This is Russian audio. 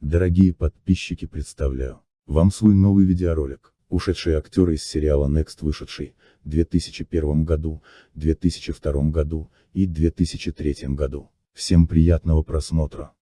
Дорогие подписчики представляю вам свой новый видеоролик, ушедшие актеры из сериала Next вышедший, в 2001 году, 2002 году и 2003 году. Всем приятного просмотра.